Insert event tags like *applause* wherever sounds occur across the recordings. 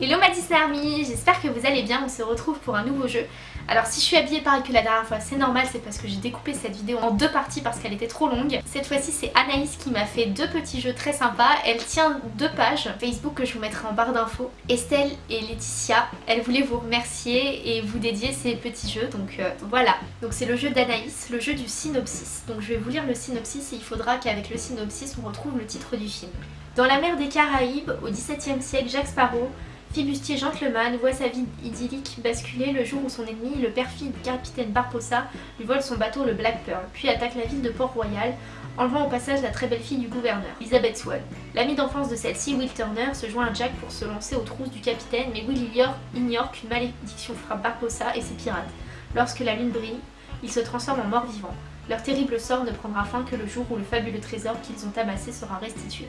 Hello ma Disney Army, j'espère que vous allez bien, on se retrouve pour un nouveau jeu. Alors si je suis habillée pareil que la dernière fois, c'est normal, c'est parce que j'ai découpé cette vidéo en deux parties parce qu'elle était trop longue. Cette fois-ci c'est Anaïs qui m'a fait deux petits jeux très sympas, elle tient deux pages Facebook que je vous mettrai en barre d'infos. Estelle et Laetitia, elles voulaient vous remercier et vous dédier ces petits jeux, donc euh, voilà. Donc c'est le jeu d'Anaïs, le jeu du synopsis. Donc je vais vous lire le synopsis et il faudra qu'avec le synopsis on retrouve le titre du film. Dans la mer des Caraïbes, au XVIIe siècle, Jacques Sparrow Fibustier gentleman voit sa vie idyllique basculer le jour où son ennemi, le perfide capitaine Barposa, lui vole son bateau le Black Pearl, puis attaque la ville de Port-Royal, enlevant au passage la très belle fille du gouverneur, Elizabeth Swan. L'ami d'enfance de celle-ci, Will Turner, se joint à Jack pour se lancer aux trousses du capitaine, mais Will ignore qu'une malédiction frappe Barposa et ses pirates. Lorsque la lune brille, ils se transforment en morts vivants. Leur terrible sort ne prendra fin que le jour où le fabuleux trésor qu'ils ont amassé sera restitué.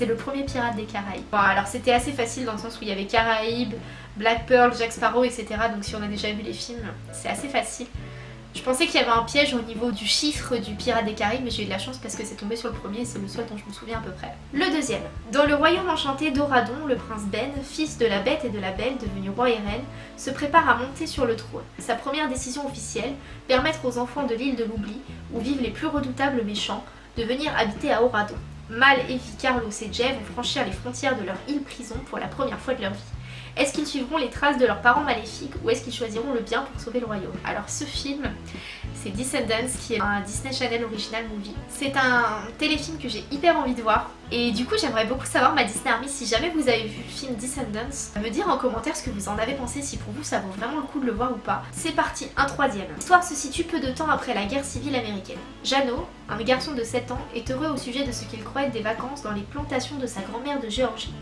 C'est le premier pirate des Caraïbes. Bon, alors c'était assez facile dans le sens où il y avait Caraïbes, Black Pearl, Jack Sparrow, etc. Donc si on a déjà vu les films, c'est assez facile. Je pensais qu'il y avait un piège au niveau du chiffre du Pirate des Caraïbes, mais j'ai eu de la chance parce que c'est tombé sur le premier et c'est le seul dont je me souviens à peu près. Le deuxième. Dans le royaume enchanté d'Oradon, le prince Ben, fils de la bête et de la belle, devenu roi et reine, se prépare à monter sur le trône. Sa première décision officielle, permettre aux enfants de l'île de l'oubli, où vivent les plus redoutables méchants, de venir habiter à Oradon. Mal, Evie, Carlos et Jay vont franchir les frontières de leur île-prison pour la première fois de leur vie. Est-ce qu'ils suivront les traces de leurs parents maléfiques ou est-ce qu'ils choisiront le bien pour sauver le royaume? Alors ce film, c'est Descendants qui est un Disney Channel original movie. C'est un téléfilm que j'ai hyper envie de voir et du coup j'aimerais beaucoup savoir ma Disney Army si jamais vous avez vu le film Descendants, me dire en commentaire ce que vous en avez pensé, si pour vous ça vaut vraiment le coup de le voir ou pas. C'est parti, un troisième. L'histoire se situe peu de temps après la guerre civile américaine. Jano, un garçon de 7 ans, est heureux au sujet de ce qu'il croit être des vacances dans les plantations de sa grand-mère de Géorgie.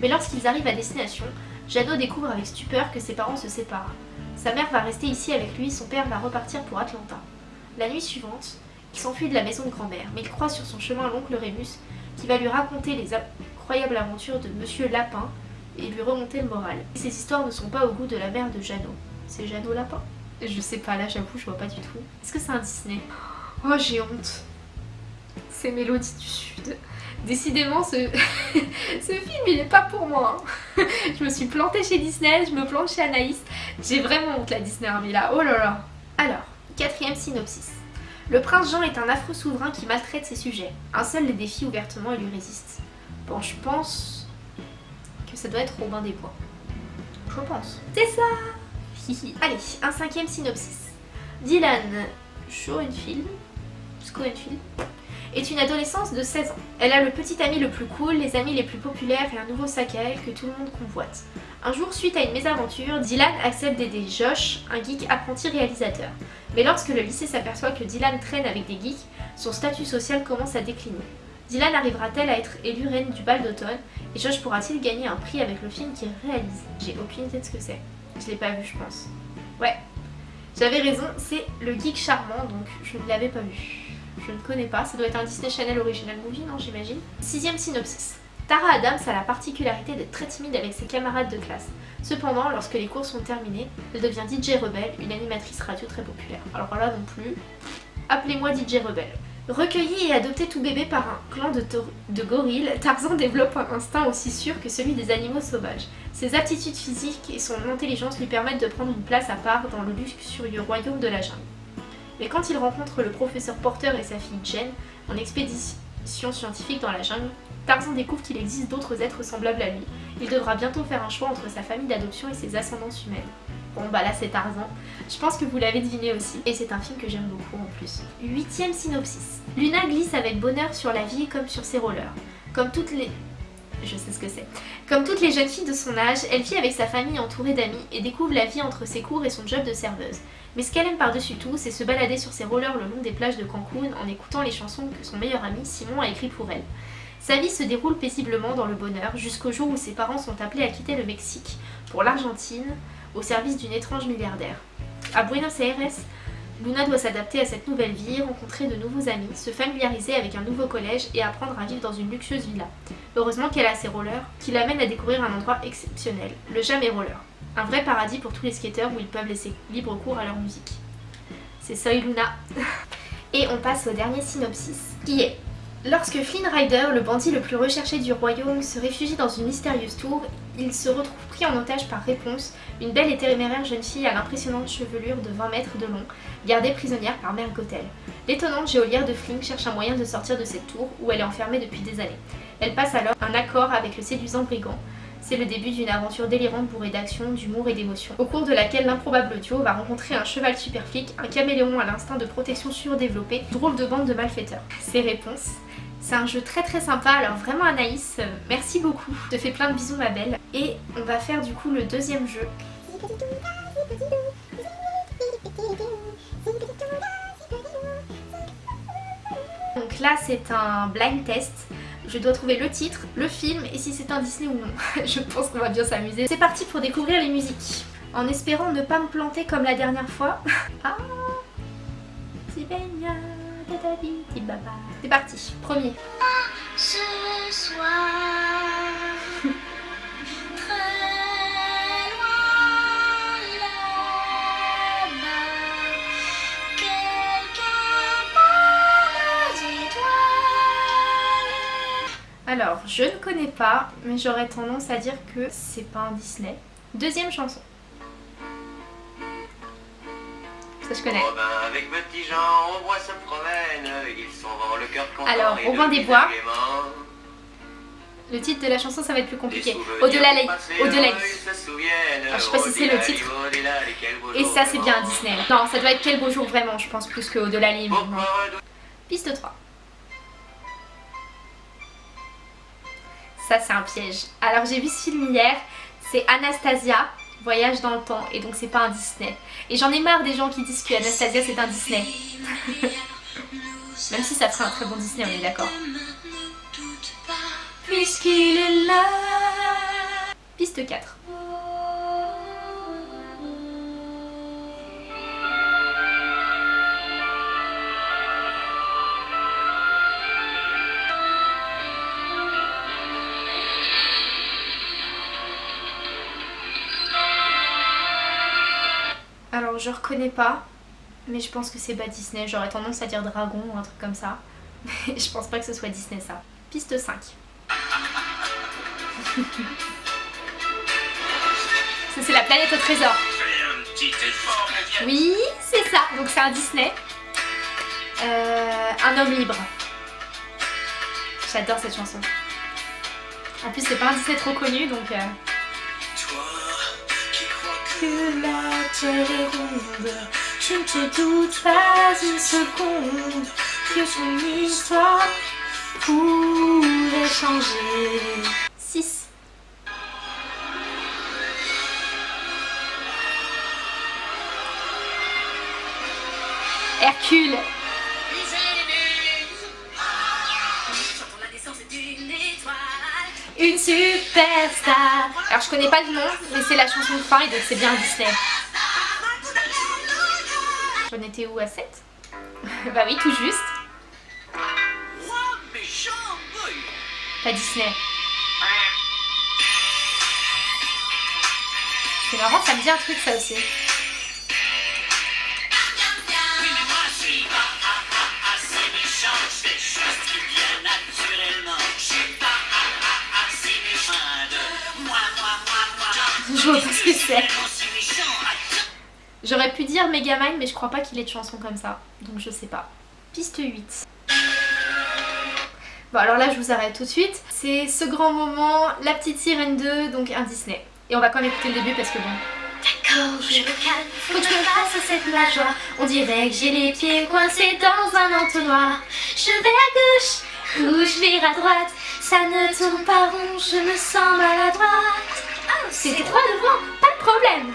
Mais lorsqu'ils arrivent à destination, Jano découvre avec stupeur que ses parents se séparent. Sa mère va rester ici avec lui, son père va repartir pour Atlanta. La nuit suivante, il s'enfuit de la maison de grand-mère, mais il croise sur son chemin l'oncle Rémus, qui va lui raconter les incroyables aventures de Monsieur Lapin et lui remonter le moral. Ces histoires ne sont pas au goût de la mère de Jeannot. C'est Jeannot Lapin Je sais pas, là j'avoue, je vois pas du tout. Est-ce que c'est un Disney? Oh, j'ai honte. C'est Mélodie du Sud. Décidément, *laughs* ce, film, il est pas pour moi. Hein. *laughs* je me suis plantée chez Disney, je me plante chez Anaïs. J'ai vraiment honte la Disney Army là, oh là là. Alors, quatrième synopsis. Le prince Jean est un affreux souverain qui maltraite ses sujets. Un seul les défie ouvertement et lui résiste. Bon, je pense que ça doit être Robin des Bois. Je pense. C'est ça *laughs* Allez, un cinquième synopsis. Dylan Schoenfield, Schoenfield est une adolescence de 16 ans. Elle a le petit ami le plus cool, les amis les plus populaires et un nouveau sac à elle que tout le monde convoite. Un jour, suite à une mésaventure, Dylan accepte d'aider Josh, un geek apprenti réalisateur. Mais lorsque le lycée s'aperçoit que Dylan traîne avec des geeks, son statut social commence à décliner. Dylan arrivera-t-elle à être élue reine du bal d'automne et Josh pourra-t-il gagner un prix avec le film qu'il réalise? J'ai aucune idée de ce que c'est. Je l'ai pas vu je pense. Ouais, j'avais raison, c'est le geek charmant donc je ne l'avais pas vu. Je ne connais pas, ça doit être un Disney Channel Original Movie, non j'imagine Sixième synopsis. Tara Adams a la particularité d'être très timide avec ses camarades de classe. Cependant, lorsque les cours sont terminés, elle devient DJ Rebelle, une animatrice radio très populaire. Alors là non plus, appelez-moi DJ Rebelle. Recueilli et adopté tout bébé par un clan de, gorilles, Tarzan développe un instinct aussi sûr que celui des animaux sauvages. Ses aptitudes physiques et son intelligence lui permettent de prendre une place à part dans le luxurieux royaume de la jungle. Mais quand il rencontre le professeur Porter et sa fille Jen en expédition scientifique dans la jungle, Tarzan découvre qu'il existe d'autres êtres semblables à lui. Il devra bientôt faire un choix entre sa famille d'adoption et ses ascendances humaines. Bon bah là c'est Tarzan. Je pense que vous l'avez deviné aussi. Et c'est un film que j'aime beaucoup en plus. Huitième synopsis. Luna glisse avec bonheur sur la vie comme sur ses rollers. Comme toutes les... Je sais ce que c'est. Comme toutes les jeunes filles de son âge, elle vit avec sa famille entourée d'amis et découvre la vie entre ses cours et son job de serveuse. Mais ce qu'elle aime par-dessus tout, c'est se balader sur ses rollers le long des plages de Cancun en écoutant les chansons que son meilleur ami Simon a écrites pour elle. Sa vie se déroule paisiblement dans le bonheur jusqu'au jour où ses parents sont appelés à quitter le Mexique pour l'Argentine au service d'une étrange milliardaire. À Buenos Aires, Luna doit s'adapter à cette nouvelle vie, rencontrer de nouveaux amis, se familiariser avec un nouveau collège et apprendre à vivre dans une luxueuse villa. Heureusement qu'elle a ses rollers, qui l'amènent à découvrir un endroit exceptionnel, le Jamais Roller. Un vrai paradis pour tous les skateurs où ils peuvent laisser libre cours à leur musique. C'est Soy Luna. Et on passe au dernier synopsis, qui est Lorsque Flynn Rider, le bandit le plus recherché du royaume, se réfugie dans une mystérieuse tour, il se retrouve pris en otage par Réponse, une belle et téméraire jeune fille à l'impressionnante chevelure de 20 mètres de long, gardée prisonnière par Mère Gothel. L'étonnante géolière de Flynn cherche un moyen de sortir de cette tour où elle est enfermée depuis des années. Elle passe alors un accord avec le séduisant brigand, c'est le début d'une aventure délirante bourrée d'action, d'humour et d'émotion, au cours de laquelle l'improbable duo va rencontrer un cheval super flic, un caméléon à l'instinct de protection surdéveloppé, drôle de bande de malfaiteurs. Ses réponses c'est un jeu très très sympa, alors vraiment Anaïs, euh, merci beaucoup. Je te fais plein de bisous ma belle. Et on va faire du coup le deuxième jeu. Donc là c'est un blind test. Je dois trouver le titre, le film et si c'est un Disney ou non. *laughs* Je pense qu'on va bien s'amuser. C'est parti pour découvrir les musiques. En espérant ne pas me planter comme la dernière fois. *laughs* ah C'est parti, premier. Alors, je ne connais pas, mais j'aurais tendance à dire que c'est pas un Disney. Deuxième chanson. Ça je connais. Oh ben, avec petit Jean, on voit se promène, ils sont le cœur Alors, Robin des Bois. Le titre de la chanson, ça va être plus compliqué. Au-delà Au-delà Alors, je sais pas si c'est le titre. Et ça, c'est bien un Disney. Non, ça doit être Quel beau jour vraiment, je pense, plus que Au-delà Piste 3. Ça c'est un piège. Alors j'ai vu ce film hier, c'est Anastasia, Voyage dans le temps, et donc c'est pas un Disney. Et j'en ai marre des gens qui disent que Anastasia c'est un Disney. *laughs* Même si ça ferait un très bon Disney, on est d'accord. Piste 4. Je reconnais pas, mais je pense que c'est pas Disney. J'aurais tendance à dire dragon ou un truc comme ça. Mais *laughs* je pense pas que ce soit Disney ça. Piste 5. ça c'est la planète au trésor. Oui, c'est ça. Donc c'est un Disney. Euh, un homme libre. J'adore cette chanson. En plus c'est pas un Disney trop connu donc... Euh est ronde. Je ne te doute pas une seconde que son histoire pourrait changer. 6 Hercule une superstar. Alors je connais pas le nom, mais c'est la chanson de fin et donc c'est bien Disney. J'en étais où à 7 *laughs* Bah oui, tout juste. Pas Disney. C'est marrant, ça me dit un truc ça aussi. Je vois pas ce que c'est. J'aurais pu dire Megamind mais je crois pas qu'il ait de chansons comme ça. Donc je sais pas. Piste 8. Bon alors là je vous arrête tout de suite. C'est ce grand moment, La Petite Sirène 2, donc un Disney. Et on va quand même écouter le début parce que bon... D'accord, je me calme, faut que je fasse cette joie On dirait que j'ai les pieds coincés dans un entonnoir Je vais à gauche, ou je vais à droite Ça ne tourne pas rond, je me sens maladroite c'est droit devant, pas de problème.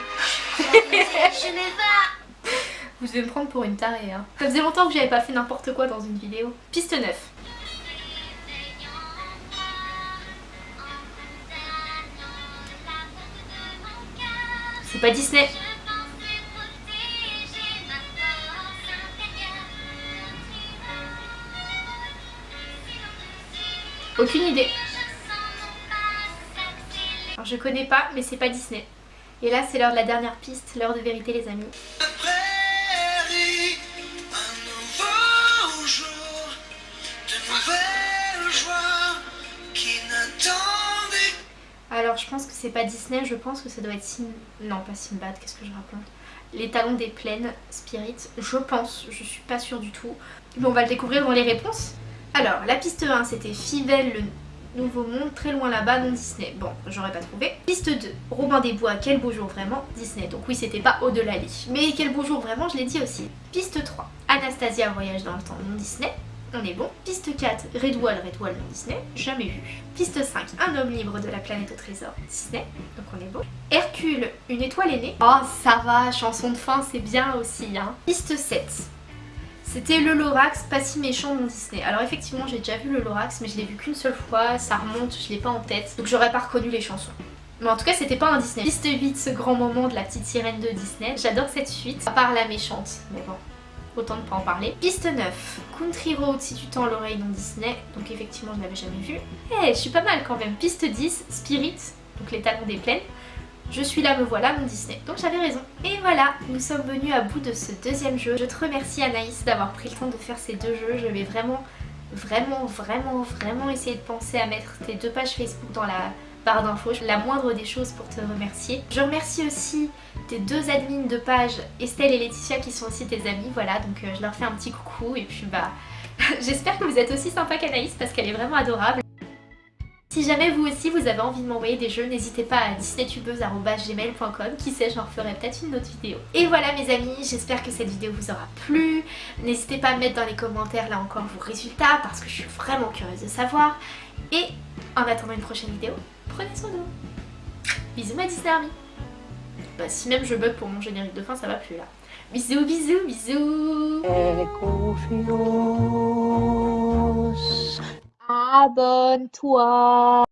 Je vais pas. Vous devez me prendre pour une tarée. Hein. Ça faisait longtemps que j'avais pas fait n'importe quoi dans une vidéo. Piste 9. C'est pas Disney. Aucune idée je connais pas, mais c'est pas Disney. Et là, c'est l'heure de la dernière piste, l'heure de vérité les amis. Alors je pense que c'est pas Disney, je pense que ça doit être Sin... Non pas Sinbad, qu'est-ce que je raconte? Les talons des plaines, Spirit, je pense, je suis pas sûre du tout. Mais on va le découvrir dans les réponses. Alors la piste 1 c'était Fivelle le Nouveau Monde, très loin là-bas, non Disney. Bon, j'aurais pas trouvé. Piste 2, Robin des Bois, quel beau jour vraiment, Disney. Donc oui, c'était pas au-delà lit. Mais quel beau jour vraiment, je l'ai dit aussi. Piste 3, Anastasia, Voyage dans le temps, non Disney on est bon. Piste 4, Redwall, Redwall Disney, jamais vu. Piste 5, Un homme libre de la planète au trésor, Disney, donc on est bon. Hercule, Une étoile aînée. Oh ça va, chanson de fin c'est bien aussi. Hein. Piste 7, c'était le Lorax, pas si méchant mon Disney. Alors effectivement j'ai déjà vu le Lorax mais je l'ai vu qu'une seule fois, ça remonte, je l'ai pas en tête. Donc j'aurais pas reconnu les chansons. Mais en tout cas c'était pas un Disney. Piste 8, ce grand moment de la petite sirène de Disney. J'adore cette suite, à part la méchante, mais bon autant ne pas en parler. Piste 9, Country Road si tu tends l'oreille dans Disney, donc effectivement je l'avais jamais vu. Eh, je suis pas mal quand même. Piste 10, Spirit, donc les talons des plaines. Je suis là, me voilà, mon Disney. Donc j'avais raison. Et voilà, nous sommes venus à bout de ce deuxième jeu. Je te remercie Anaïs d'avoir pris le temps de faire ces deux jeux. Je vais vraiment, vraiment, vraiment, vraiment essayer de penser à mettre tes deux pages Facebook dans la barre d'infos. La moindre des choses pour te remercier. Je remercie aussi tes deux admins de page, Estelle et Laetitia, qui sont aussi tes amis. Voilà, donc euh, je leur fais un petit coucou. Et puis bah, *laughs* j'espère que vous êtes aussi sympa qu'Anaïs parce qu'elle est vraiment adorable. Si jamais vous aussi vous avez envie de m'envoyer des jeux, n'hésitez pas à disneytubeuse.gmail.com Qui sait, j'en ferai peut-être une autre vidéo. Et voilà mes amis, j'espère que cette vidéo vous aura plu. N'hésitez pas à mettre dans les commentaires là encore vos résultats parce que je suis vraiment curieuse de savoir. Et en attendant une prochaine vidéo, prenez soin de vous. Bisous ma Disney Army. Bah si même je bug pour mon générique de fin, ça va plus là. Bisous, bisous, bisous abenteuer.